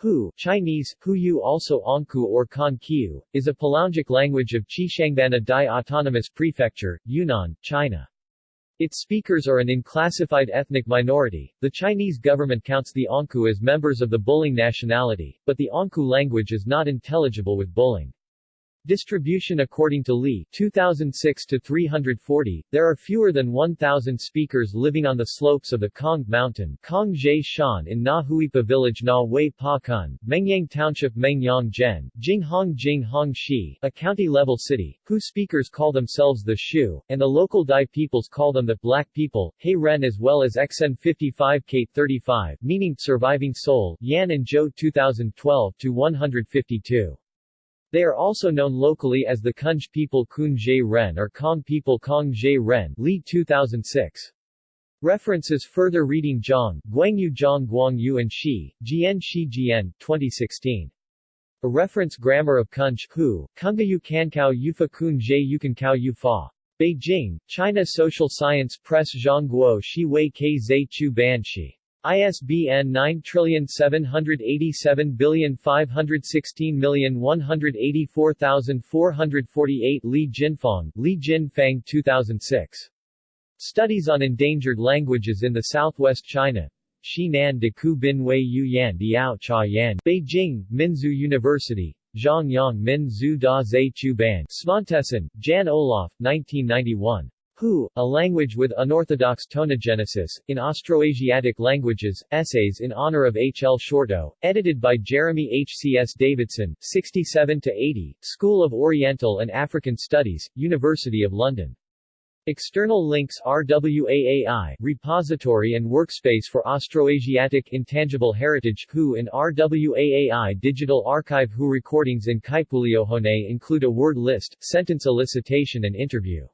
Hu Chinese, Huyu also Onku or Kan Kiu, is a Palaungic language of Xishuangbanna Dai Autonomous Prefecture, Yunnan, China. Its speakers are an unclassified ethnic minority. The Chinese government counts the Onku as members of the Buling nationality, but the Onku language is not intelligible with Buling. Distribution according to Li 2006 to 340, there are fewer than 1,000 speakers living on the slopes of the Kong Mountain Kong Zhe Shan in Na Huipa village Na Wei Pa Kun, Mengyang Township Mengyang Zhen, Jinghong Jinghong Shi, a county-level city, whose speakers call themselves the Shu, and the local Dai peoples call them the Black People, He Ren as well as XN 55 Kate 35, meaning surviving soul, Yan and Zhou 2012 to 152. They are also known locally as the Kunj people Kun Ren or Kong people Kong Ren Li 2006. References Further reading Zhang, Guangyu Zhang Guangyu and Shi, Jian Shi Jian, 2016. A reference grammar of Kunj Hu, Kungayu Kankao Yufa Kun Jie Yukankao Yufa. Beijing, China Social Science Press Zhang Guo Shi Wei Ke Zhe Chu Ban Shi. ISBN 9787516184448 Li Jinfang, Li Jinfang 2006. Studies on Endangered Languages in the Southwest China. Xinan de Ku Bin Wei Yu Yan Diao Cha Yan. Beijing, Minzu University. Zhongyang Min Zhu Da Zhe Chu Ban. Jan-Olof, 1991. Hu, a language with unorthodox tonogenesis, in Austroasiatic languages, essays in honor of H. L. Shorto, edited by Jeremy H. C. S. Davidson, 67-80, School of Oriental and African Studies, University of London. External links RWAAI Repository and Workspace for Austroasiatic Intangible Heritage Hu and RWAAI Digital Archive Hu recordings in Kaipuleohone include a word list, sentence elicitation and interview.